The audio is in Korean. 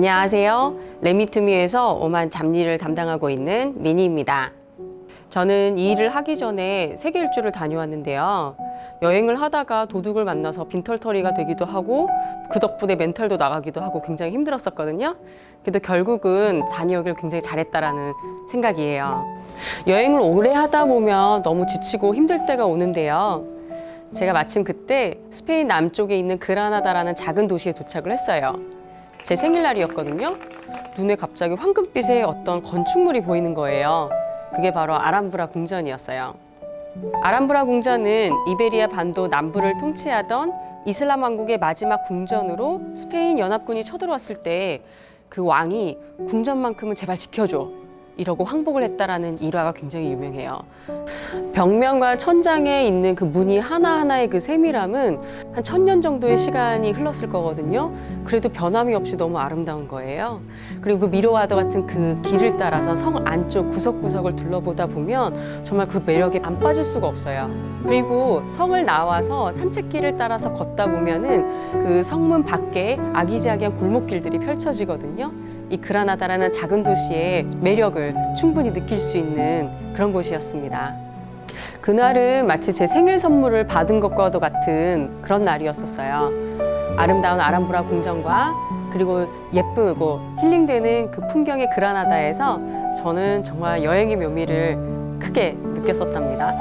안녕하세요. 레미투미에서 오만 잡일을 담당하고 있는 미니입니다. 저는 이 일을 하기 전에 세계 일주를 다녀왔는데요. 여행을 하다가 도둑을 만나서 빈털터리가 되기도 하고 그 덕분에 멘탈도 나가기도 하고 굉장히 힘들었었거든요. 그래도 결국은 다녀오길 굉장히 잘했다라는 생각이에요. 여행을 오래 하다 보면 너무 지치고 힘들 때가 오는데요. 제가 마침 그때 스페인 남쪽에 있는 그라나다라는 작은 도시에 도착을 했어요. 제 생일날이었거든요. 눈에 갑자기 황금빛의 어떤 건축물이 보이는 거예요. 그게 바로 아람브라 궁전이었어요. 아람브라 궁전은 이베리아 반도 남부를 통치하던 이슬람 왕국의 마지막 궁전으로 스페인 연합군이 쳐들어왔을 때 그 왕이 궁전만큼은 제발 지켜줘 이러고 항복을 했다라는 일화가 굉장히 유명해요. 벽면과 천장에 있는 그 무늬 하나하나의 그 세밀함은 한 천 년 정도의 시간이 흘렀을 거거든요. 그래도 변함이 없이 너무 아름다운 거예요. 그리고 그 미로와도 같은 그 길을 따라서 성 안쪽 구석구석을 둘러보다 보면 정말 그 매력에 안 빠질 수가 없어요. 그리고 성을 나와서 산책길을 따라서 걷다 보면은 그 성문 밖에 아기자기한 골목길들이 펼쳐지거든요. 이 그라나다라는 작은 도시의 매력을 충분히 느낄 수 있는 그런 곳이었습니다. 그날은 마치 제 생일 선물을 받은 것과도 같은 그런 날이었었어요. 아름다운 아람브라 궁전과 그리고 예쁘고 힐링되는 그 풍경의 그라나다에서 저는 정말 여행의 묘미를 크게 느꼈었답니다.